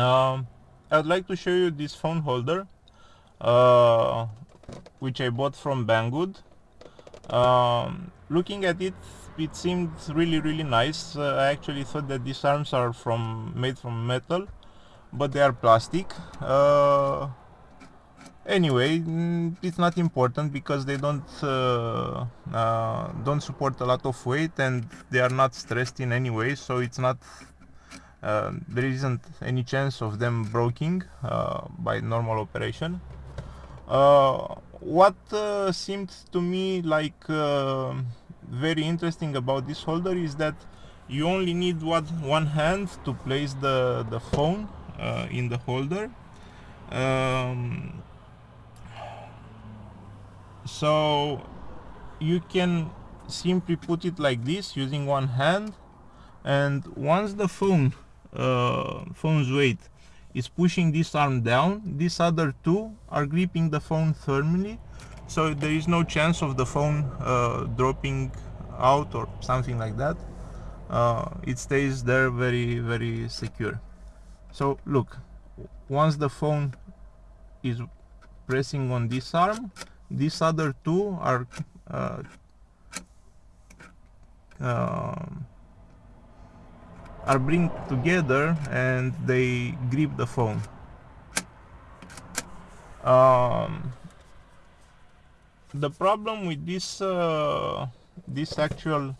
um, I'd like to show you this phone holder uh, which I bought from Banggood. Um, looking at it it seemed really really nice. Uh, I actually thought that these arms are from made from metal but they are plastic. Uh, anyway mm, it's not important because they don't uh, uh, don't support a lot of weight and they are not stressed in any way so it's not uh, there isn't any chance of them breaking uh, by normal operation. Uh, what uh, seemed to me like very interesting about this holder is that you only need one, one hand to place the, the phone in the holder. Um, so you can simply put it like this using one hand and once the phone uh, phone's weight is pushing this arm down. These other two are gripping the phone firmly. So there is no chance of the phone uh, dropping out or something like that. Uh, it stays there very very secure. So look once the phone is pressing on this arm these other two are uh, uh, are bring together and they grip the phone. Um, the problem with this uh, this actual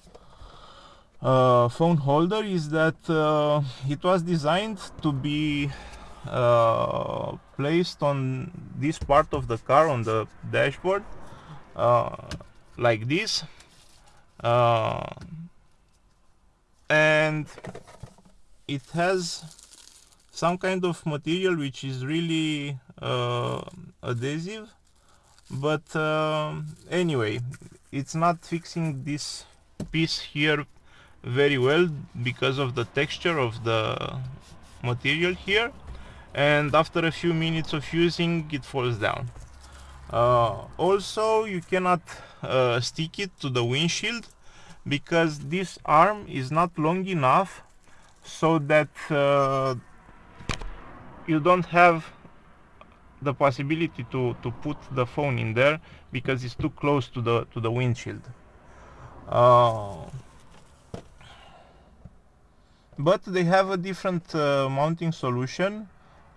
uh, phone holder is that uh, it was designed to be uh, placed on this part of the car on the dashboard uh, like this. Uh, and it has some kind of material which is really uh, adhesive but um, anyway it's not fixing this piece here very well because of the texture of the material here and after a few minutes of using it falls down. Uh, also you cannot uh, stick it to the windshield because this arm is not long enough so that uh, you don't have the possibility to to put the phone in there because it's too close to the to the windshield. Uh, but they have a different uh, mounting solution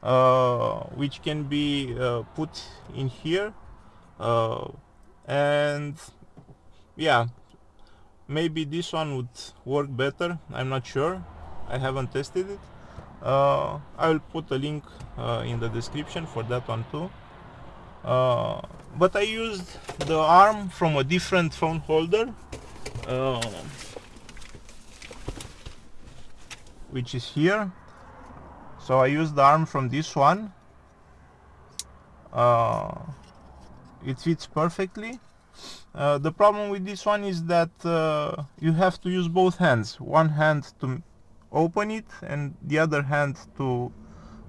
uh, which can be uh, put in here uh, and yeah maybe this one would work better I'm not sure. I haven't tested it. Uh, I will put a link uh, in the description for that one too. Uh, but I used the arm from a different phone holder which is here. So I used the arm from this one. Uh, it fits perfectly uh, the problem with this one is that uh, you have to use both hands. One hand to open it and the other hand to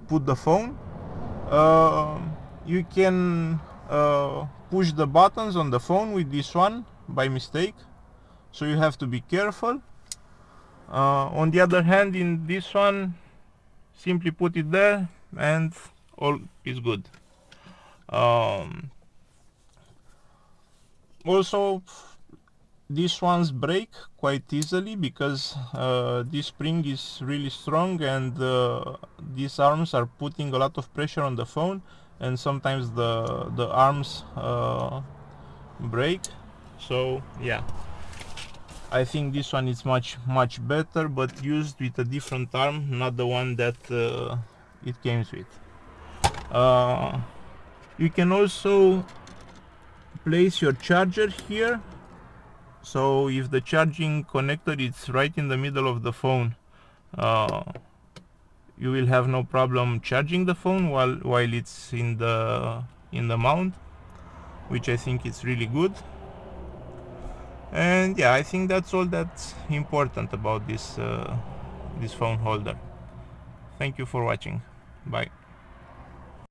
put the phone. Uh, you can uh, push the buttons on the phone with this one by mistake so you have to be careful. Uh, on the other hand in this one simply put it there and all is good. Um, also these ones break quite easily because uh, this spring is really strong and uh, these arms are putting a lot of pressure on the phone and sometimes the the arms uh, break. So yeah. I think this one is much much better but used with a different arm not the one that uh, it came with. Uh, you can also place your charger here. So if the charging connector is right in the middle of the phone uh, you will have no problem charging the phone while while it's in the in the mount which I think is really good. And yeah I think that's all that's important about this uh, this phone holder. Thank you for watching. Bye